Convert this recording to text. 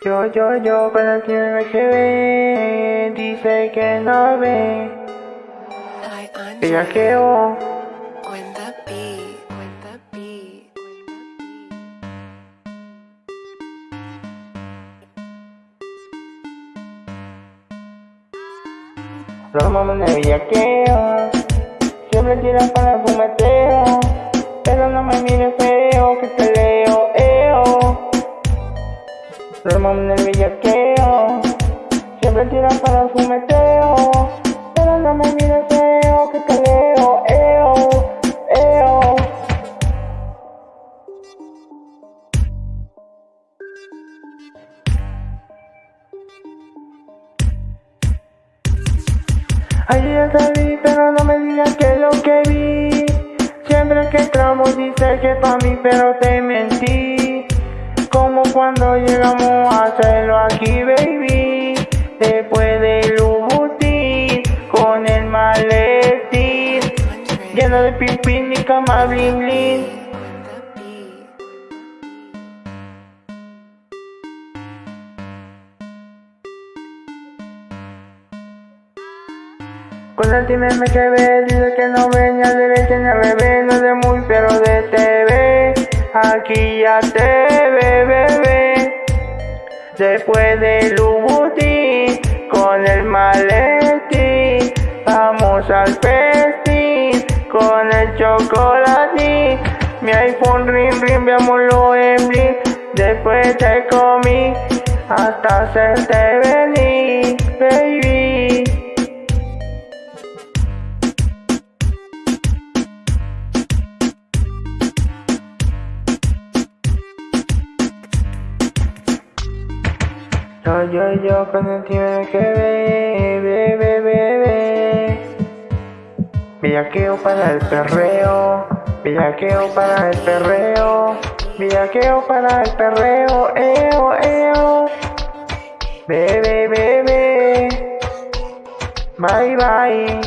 Yo, yo, yo, cuando tiene que ve, dice que no ve. Ella Angie, que when the beat, when the beat, when the beat. los mamas de bellaqueo. Siempre tiran para el fumeteo. Pero no me mires bellaqueo. Siempre tiran para el fumeteo. Pero no me mires feo, que te leo, eo, eo. Ayer salí, pero no me digas que lo que vi. Siempre que entramos dice que pa' mí, pero te mentí. Llegamos a hacerlo aquí, baby. Después del Louboutin, con el maletín. Lleno de pipín y cama the beat. Con el time me dice que no venía de ni al bebé, no de muy pero de TV. Aquí ya te. Después del Louboutin, con el maletín, vamos al festín, con el chocolatín. Mi iPhone ring ring, veámoslo en bling. Después te comí, hasta hacerte venir, Yo, yo, yo, con el tiene que ve, ve, ve, ve, ve. Villaqueo para el perreo, villaqueo para el perreo, villaqueo para el perreo, eo, eo. Bebe, bebe, bye, bye.